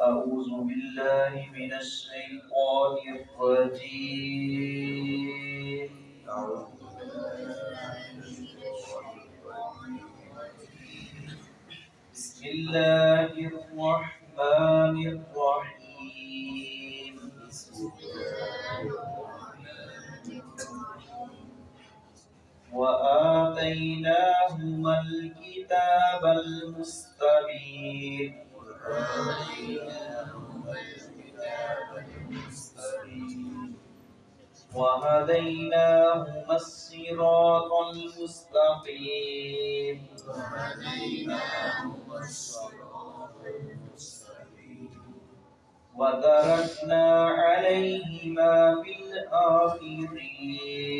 أعوذ بالله من الشيطان الرجيم. بسم الله الرحمن الرحيم. وآتيناهما وهديناهما الصراط المستقيم وتركنا عليهما في الآخرين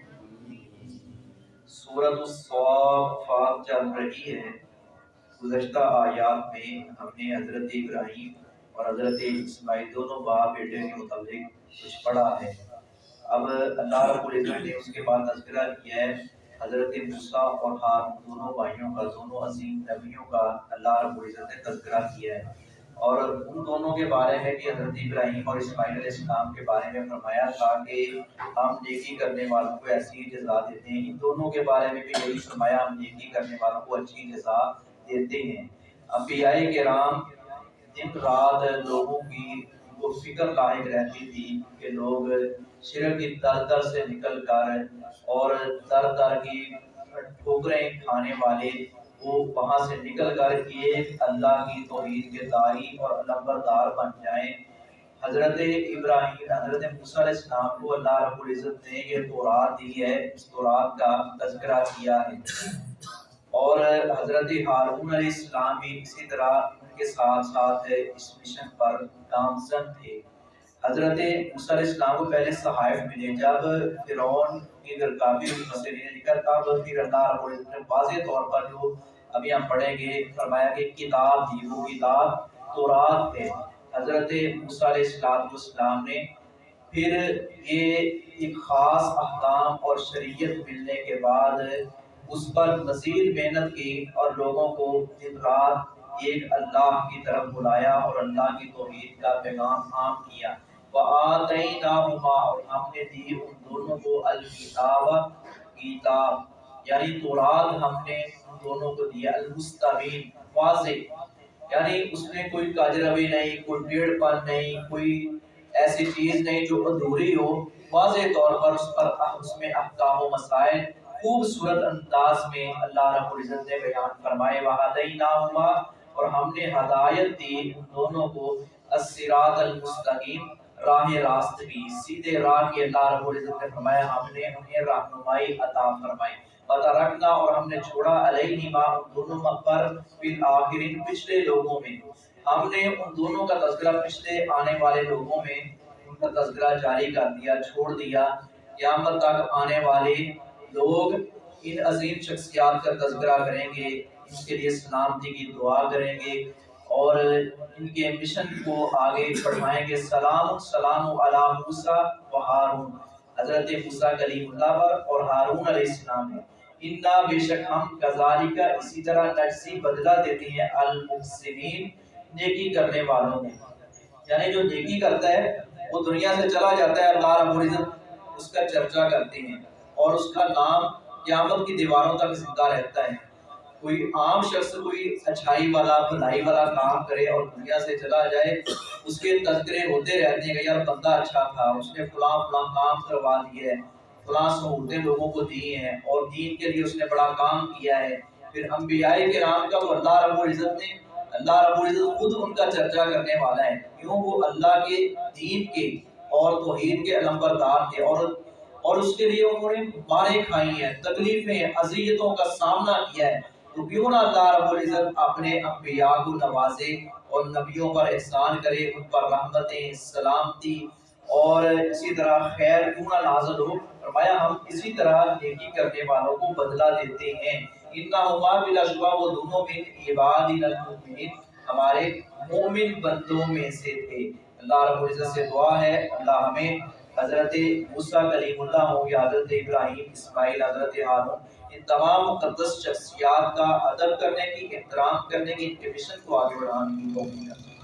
سورت الصافات چل رہی ہے۔ گزشتہ آیات میں ہم نے حضرت ابراہیم اور حضرت اسماعیل دونوں باپ بیٹے کے متعلق کچھ پڑھا ہے۔ اب اللہ رب العزت نے اس کے بعد تذکرہ کیا ہے۔ حضرت موسیٰ اور ہارون دونوں بھائیوں کا، دونوں عظیم نبیوں کا اللہ رب العزت نے تذکرہ کیا ہے۔ اور ان دونوں کے بارے میں بھی حضرت ابراہیم اور اسماعیل علیہ السلام کے بارے میں فرمایا تھا کہ ہم نیکی کرنے والوں کو ایسی جزا دیتے ہیں۔ ان دونوں کے بارے میں بھی یہی فرمایا، ہم نیکی کرنے والوں کو اچھی جزا دیتے ہیں۔ انبیاء کرام دن رات لوگوں کی وہ فکر لاحق رہتی تھی کہ لوگ شرک کی در در سے نکل کر اور در در کی ٹھوکریں کھانے والے وہ وہاں سے نکل کر ایک اللہ کی توحید کے داری اور نمبردار بن جائیں۔ حضرت ابراہیم، حضرت موسیٰ علیہ السلام کو اللہ رب العزت نے یہ تورات دی ہے، اس تورات کا تذکرہ کیا ہے۔ اور حضرت ہارون علیہ السلام بھی اسی طرح ان کے ساتھ ساتھ اس مشن پر گامزن تھے۔ حضرت موسیٰ علیہ السلام کو پہلے صحائف ملے، جب فرعون کی درکابی ہوئی مسئلے لکھا تب پھر اللہ رب العزت نے واضح طور پر جو ابھی ہم پڑھیں گے، فرمایا کہ کتاب دی وہ کتاب تورات ہے۔ حضرت موسیٰ علیہ السلام نے۔ پھر یہ ایک خاص احکام اور شریعت ملنے کے بعد اس پر مزید محنت کی اور لوگوں کو دن رات ایک اللہ کی طرف بلایا اور اللہ کی توحید کا پیغام عام کیا۔ وَآتَيْنَاهُمَا، اور ہم نے دی ان دونوں کو الکتاب، کتاب یعنی تورات ہم نے ان دونوں کو دیا، المستبین، واضح۔ یعنی اس میں کوئی کاجروی نہیں، کوئی ڈیڑھ پن نہیں، کوئی ایسی چیز نہیں جو ادھوری ہو۔ واضح طور پر اس پر اس میں احکام و مسائل خوبصورت انداز میں اللہ رب العزت نے بیان فرمائے۔ وَهَدَيْنَاهُمَا اور ہم نے ہدایت دی ان دونوں کو، الصراط المستقیم۔ راہ راست بھی سیدھے راہ کی اللہ رب العزت نے فرمایا، ہم نے انہیں رہنمائی عطا فرمائی۔ پتہ رکھنا اور ہم نے چھوڑا علیہ ما ان دونوں پر پھر آخرین پچھلے لوگوں میں۔ ہم نے ان دونوں کا تذکرہ پچھلے آنے والے لوگوں میں ان کا تذکرہ جاری کر دیا، چھوڑ دیا۔ قیامت تک آنے والے لوگ ان عظیم شخصیات کا تذکرہ کریں گے، ان کے لیے سلامتی کی دعا کریں گے۔ اور ان کے مشن کو آگے بڑھائیں گے۔ سلام سلام علی موسیٰ و ہارون۔ حضرت موسیٰ کلیم اللہ پر اور ہارون علیہ السلام ہے۔ انہا بے شک ہم کذالکہ اسی طرح نجسی بدلہ دیتی ہیں المحسنین، نیکی کرنے والوں میں۔ یعنی جو نیکی کرتا ہے، وہ دنیا سے چلا جاتا ہے، اللہ رب العزت اس کا چرچا کرتے ہیں۔ اور اس کا نام قیامت کی دیواروں تک زندہ رہتا ہے۔ کوئی عام شخص، کوئی اچھائی والا، بھلائی والا کام کرے اور دنیا سے چلا جائے، اس کے تذکرے ہوتے رہتے ہیں کہ یار بندہ اچھا تھا، اس نے فلاں فلاں کام کروا دیے ہے فلاں سہولتیں لوگوں کو دی ہیں اور دین کے لیے اس نے بڑا کام کیا ہے۔ پھر انبیاء کرام کا تو اللہ رب العزت نے، اللہ رب العزت خود ان کا چرچا کرنے والا ہے۔ کیوں؟ وہ اللہ کے دین کے اور توحید کے علمبردار تھے اور اور اس کے لیے انہوں نے مارے کھائی ہیں، تکلیفیں، اذیتوں کا سامنا کیا ہے۔ تو کیوں نہ اللہ رب العزت اپنے انبیاء کو نوازے اور نبیوں پر احسان کرے، ان پر رحمتیں، سلامتی اور اسی طرح خیر کیوں نہ نازل ہو۔ فرمایا، ہم اسی طرح نیکی کرنے والوں کو بدلہ دیتے ہیں۔ ان کا انہما بلا شبہ، وہ دونوں من عباد المؤمنین ہمارے مومن بندوں میں سے تھے۔ اللہ رب العزت سے دعا ہے، اللہ ہمیں حضرت موسیٰ کلیم اللہ ہوں یا حضرت ابراہیم، اسماعیل، حضرت ہارون، ان تمام مقدس شخصیات کا ادب کرنے کی، احترام کرنے کی، ان کے مشن کو آگے بڑھانے کی کوشش توفیق